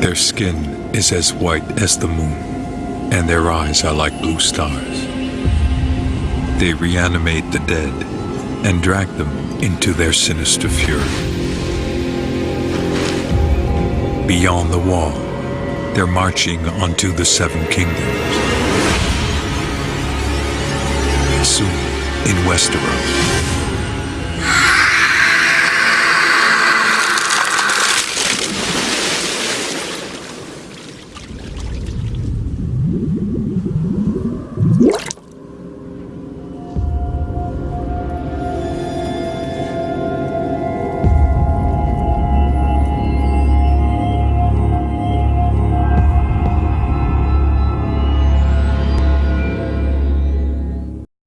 Their skin is as white as the moon, and their eyes are like blue stars. They reanimate the dead and drag them into their sinister fury. Beyond the wall, they're marching onto the Seven Kingdoms. Soon, in Westeros,